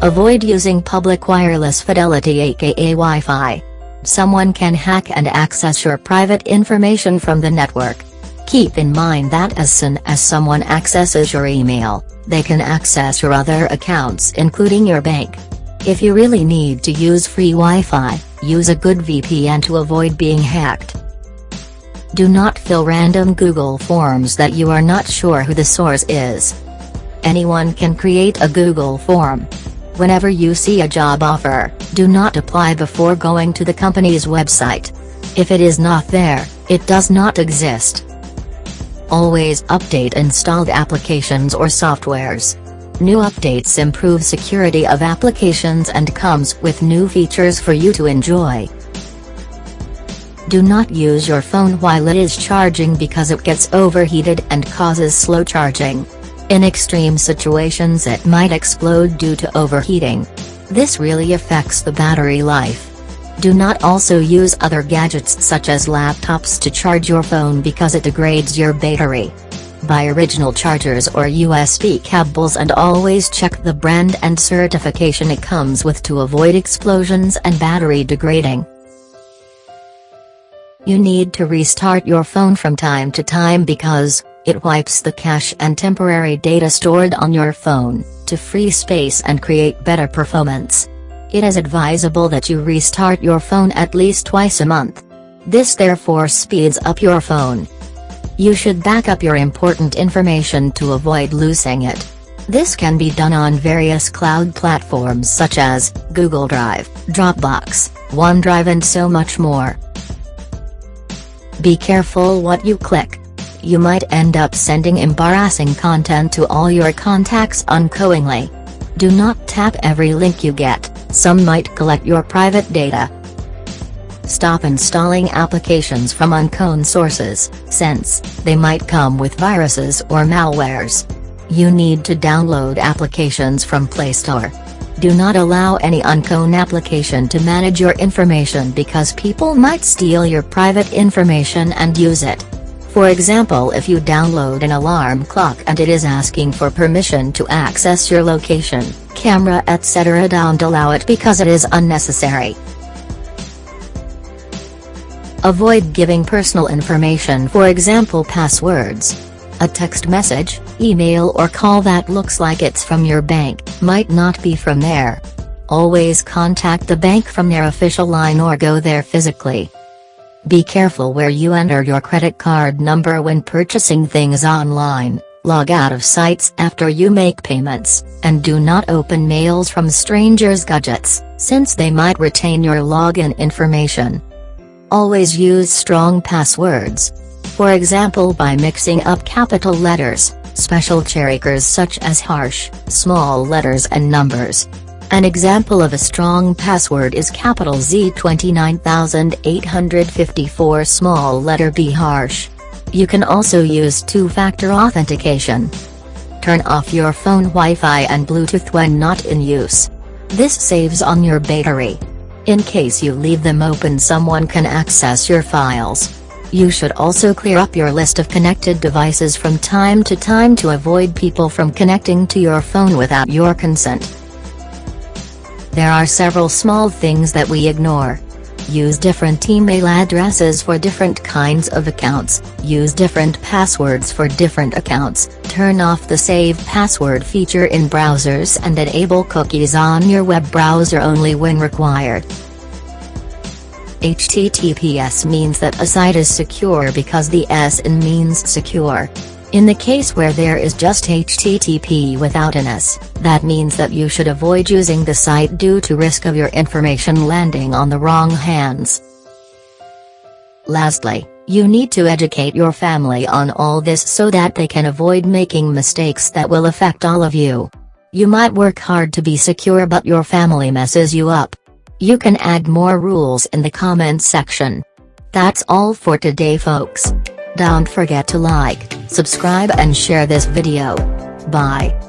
Avoid using public wireless fidelity aka Wi-Fi. Someone can hack and access your private information from the network. Keep in mind that as soon as someone accesses your email, they can access your other accounts including your bank. If you really need to use free Wi-Fi, use a good VPN to avoid being hacked. Do not fill random Google forms that you are not sure who the source is. Anyone can create a Google form. Whenever you see a job offer, do not apply before going to the company's website. If it is not there, it does not exist. Always update installed applications or softwares. New updates improve security of applications and comes with new features for you to enjoy. Do not use your phone while it is charging because it gets overheated and causes slow charging. In extreme situations it might explode due to overheating. This really affects the battery life. Do not also use other gadgets such as laptops to charge your phone because it degrades your battery. Buy original chargers or USB cables and always check the brand and certification it comes with to avoid explosions and battery degrading. You need to restart your phone from time to time because, it wipes the cache and temporary data stored on your phone, to free space and create better performance. It is advisable that you restart your phone at least twice a month. This therefore speeds up your phone. You should back up your important information to avoid losing it. This can be done on various cloud platforms such as, Google Drive, Dropbox, OneDrive and so much more. Be careful what you click. You might end up sending embarrassing content to all your contacts unknowingly. Do not tap every link you get some might collect your private data. Stop installing applications from unknown sources, since, they might come with viruses or malwares. You need to download applications from Play Store. Do not allow any unknown application to manage your information because people might steal your private information and use it. For example if you download an alarm clock and it is asking for permission to access your location, camera etc. don't allow it because it is unnecessary. Avoid giving personal information for example passwords. A text message, email or call that looks like it's from your bank, might not be from there. Always contact the bank from their official line or go there physically. Be careful where you enter your credit card number when purchasing things online, log out of sites after you make payments, and do not open mails from strangers' gadgets, since they might retain your login information. Always use strong passwords. For example by mixing up capital letters, special characters such as harsh, small letters and numbers. An example of a strong password is capital Z 29854 small letter b harsh. You can also use two-factor authentication. Turn off your phone Wi-Fi and Bluetooth when not in use. This saves on your battery. In case you leave them open someone can access your files. You should also clear up your list of connected devices from time to time to avoid people from connecting to your phone without your consent. There are several small things that we ignore. Use different email addresses for different kinds of accounts, use different passwords for different accounts, turn off the Save Password feature in browsers and enable cookies on your web browser only when required. HTTPS means that a site is secure because the S in means secure. In the case where there is just HTTP without an S, that means that you should avoid using the site due to risk of your information landing on the wrong hands. Lastly, you need to educate your family on all this so that they can avoid making mistakes that will affect all of you. You might work hard to be secure but your family messes you up. You can add more rules in the comments section. That's all for today folks. Don't forget to like, subscribe and share this video. Bye.